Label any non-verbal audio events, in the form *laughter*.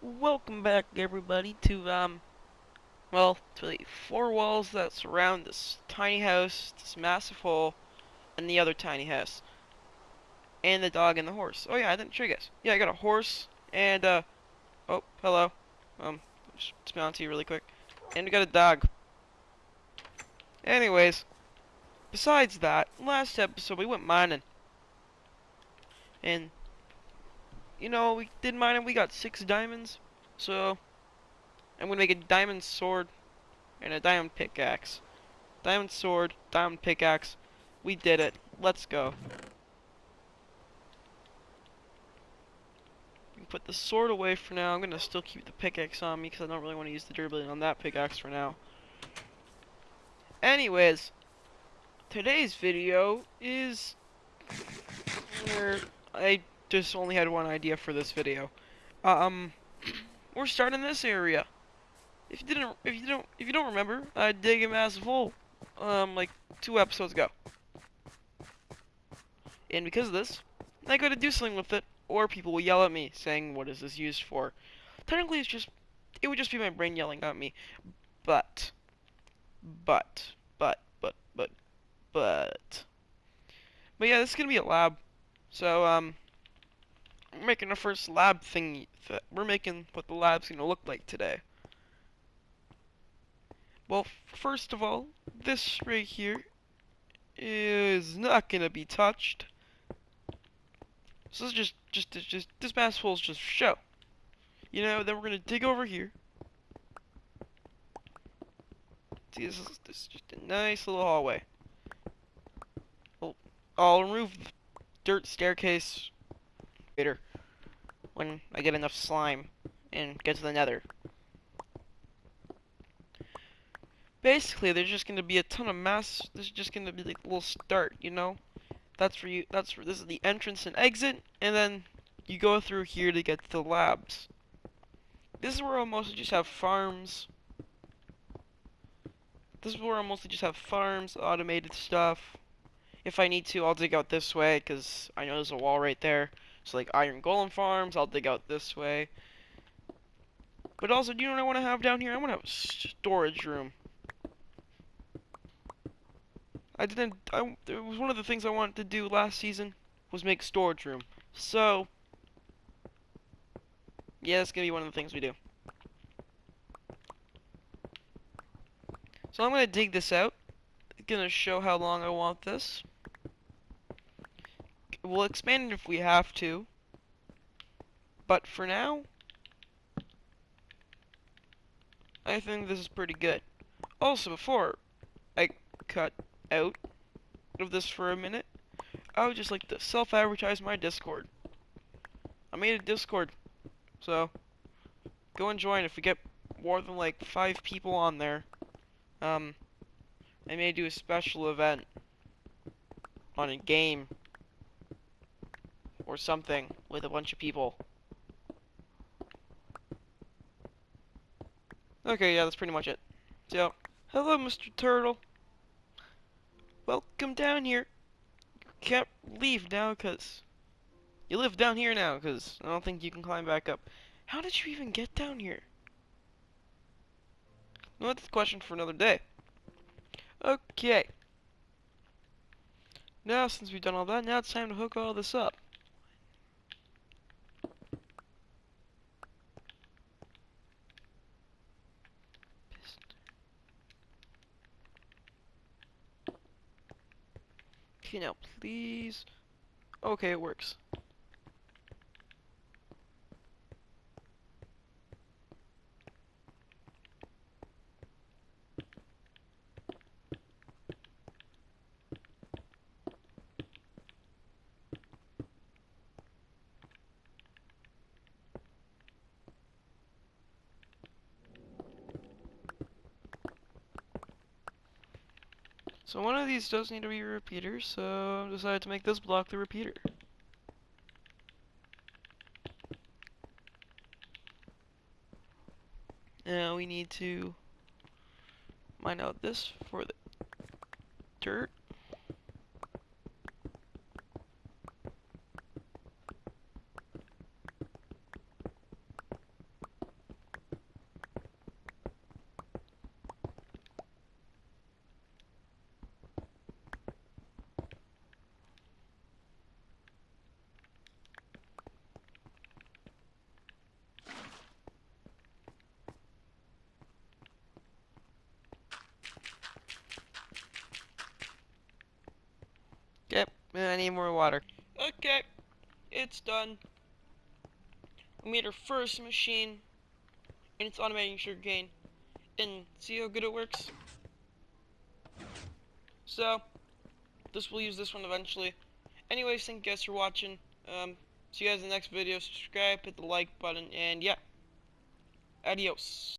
Welcome back, everybody, to, um, well, to the four walls that surround this tiny house, this massive hole, and the other tiny house. And the dog and the horse. Oh, yeah, I didn't show you guys. Yeah, I got a horse, and, uh, oh, hello. Um, just on to you really quick. And we got a dog. Anyways, besides that, last episode we went mining. And you know, we did mine and we got six diamonds. So, I'm gonna make a diamond sword and a diamond pickaxe. Diamond sword, diamond pickaxe. We did it. Let's go. Put the sword away for now. I'm gonna still keep the pickaxe on me because I don't really want to use the durability on that pickaxe for now. Anyways, today's video is where I just only had one idea for this video. Um, *clears throat* we're starting this area. If you didn't, if you don't, if you don't remember, I dig a massive hole, um, like two episodes ago. And because of this, I gotta do something with it, or people will yell at me saying, "What is this used for?" Technically, it's just, it would just be my brain yelling at me. But, but, but, but, but, but, but yeah, this is gonna be a lab. So, um, we're making our first lab thing. We're making what the lab's gonna look like today. Well, first of all, this right here is not gonna be touched. So this is just, just, just, just this mass hole is just show. You know, then we're gonna dig over here. See, this is, this is just a nice little hallway. Well, I'll remove the dirt staircase later when I get enough slime and get to the nether. Basically, there's just gonna be a ton of mass. This is just gonna be like a little start, you know. That's for you. That's for this is the entrance and exit, and then you go through here to get to the labs. This is where I'll mostly just have farms. This is where I'll mostly just have farms, automated stuff. If I need to, I'll dig out this way, because I know there's a wall right there. So like iron golem farms, I'll dig out this way. But also, do you know what I want to have down here? I want to have a storage room. I didn't, I, it was one of the things I wanted to do last season, was make storage room. So, yeah, that's going to be one of the things we do. So I'm going to dig this out. going to show how long I want this. We'll expand it if we have to. But for now, I think this is pretty good. Also, before I cut out of this for a minute, I would just like to self-advertise my Discord. I made a Discord, so go and join if we get more than like five people on there. Um, I may do a special event on a game or something with a bunch of people. Okay, yeah, that's pretty much it. So, hello, Mr. Turtle. Welcome down here. You can't leave now, because... You live down here now, because I don't think you can climb back up. How did you even get down here? No, that's a question for another day. Okay. Now, since we've done all that, now it's time to hook all this up. Okay, now please. Okay, it works. So one of these does need to be a repeater, so I decided to make this block the repeater. Now we need to mine out this for the dirt. And I need more water. Okay, it's done. We made our first machine, and it's automating sugarcane. And see how good it works? So, this will use this one eventually. Anyways, thank you guys for watching. Um, see you guys in the next video. Subscribe, hit the like button, and yeah. Adios.